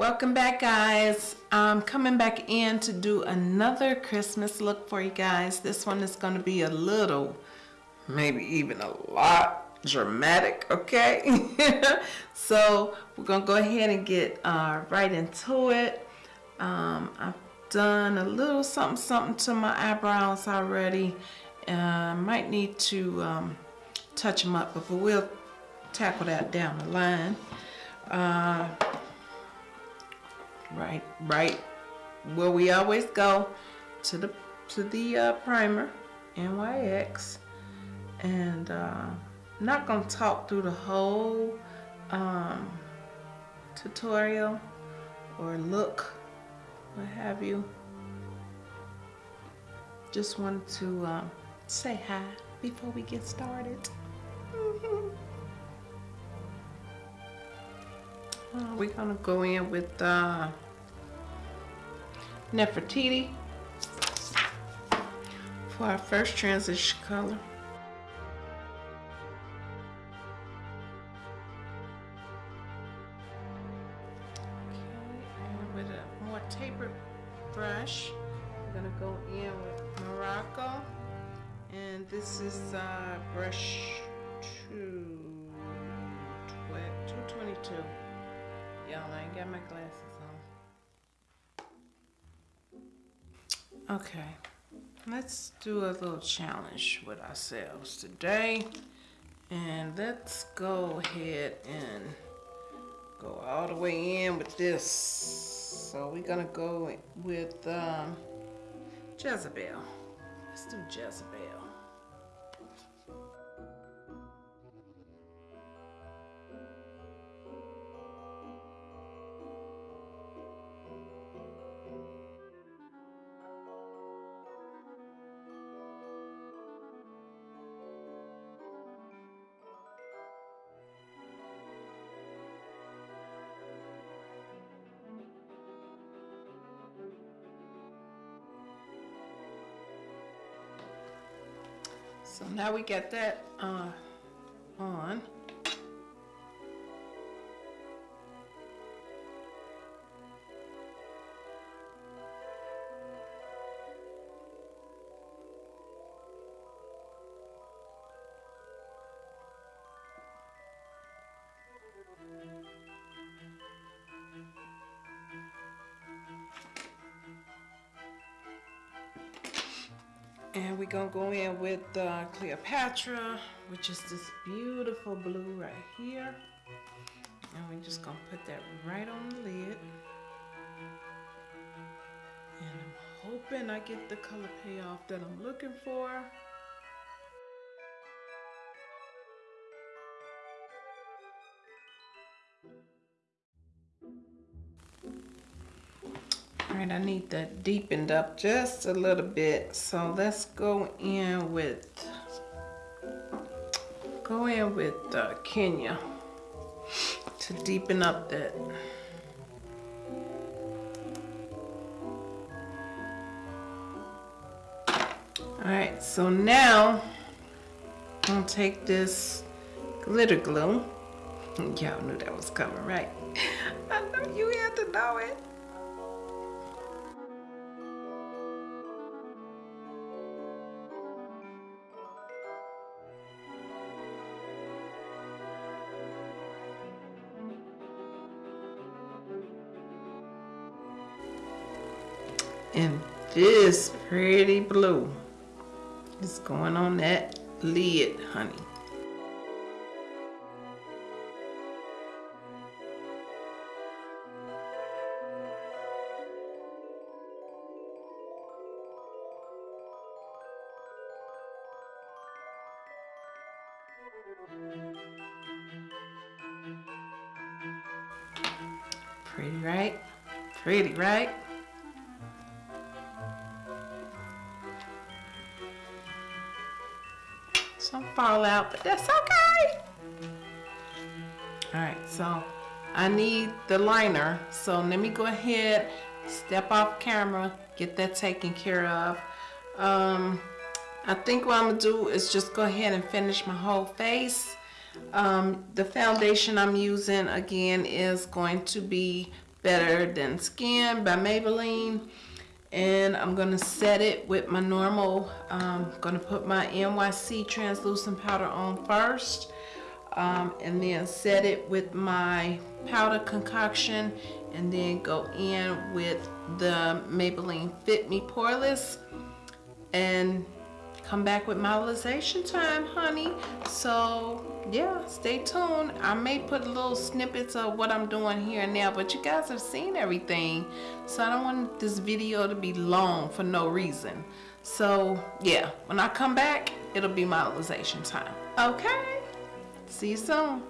Welcome back guys. I'm coming back in to do another Christmas look for you guys. This one is going to be a little, maybe even a lot dramatic, okay? so we're going to go ahead and get uh, right into it. Um, I've done a little something something to my eyebrows already. Uh, might need to um, touch them up, but we'll tackle that down the line. Uh, right, right where we always go to the to the uh, primer, NYX, and uh, not gonna talk through the whole um, tutorial or look, what have you. Just wanted to um, say hi before we get started. Uh, we're gonna go in with uh, Nefertiti for our first transition color. Okay, and with a more tapered brush, we're gonna go in with Morocco, and this is uh, brush two, 222. Y'all, I ain't got my glasses on. Okay, let's do a little challenge with ourselves today. And let's go ahead and go all the way in with this. So we're gonna go with um, Jezebel. Let's do Jezebel. So now we get that uh, on. And we're gonna go in with uh, Cleopatra, which is this beautiful blue right here. And we're just gonna put that right on the lid. And I'm hoping I get the color payoff that I'm looking for. Right, I need that deepened up just a little bit. So let's go in with, go in with uh, Kenya to deepen up that. All right, so now I'm gonna take this glitter glue. Y'all knew that was coming, right? I know you had to know it. And this pretty blue is going on that lid, honey. Pretty, right? Pretty, right? Some fallout, but that's okay. All right, so I need the liner. So let me go ahead, step off camera, get that taken care of. Um, I think what I'm gonna do is just go ahead and finish my whole face. Um, the foundation I'm using again is going to be Better Than Skin by Maybelline. And I'm gonna set it with my normal, um, gonna put my NYC translucent powder on first. Um, and then set it with my powder concoction and then go in with the Maybelline Fit Me Poreless and come back with modelization time, honey. So yeah, stay tuned. I may put little snippets of what I'm doing here and now, but you guys have seen everything. So I don't want this video to be long for no reason. So yeah, when I come back, it'll be modelization time. Okay, see you soon.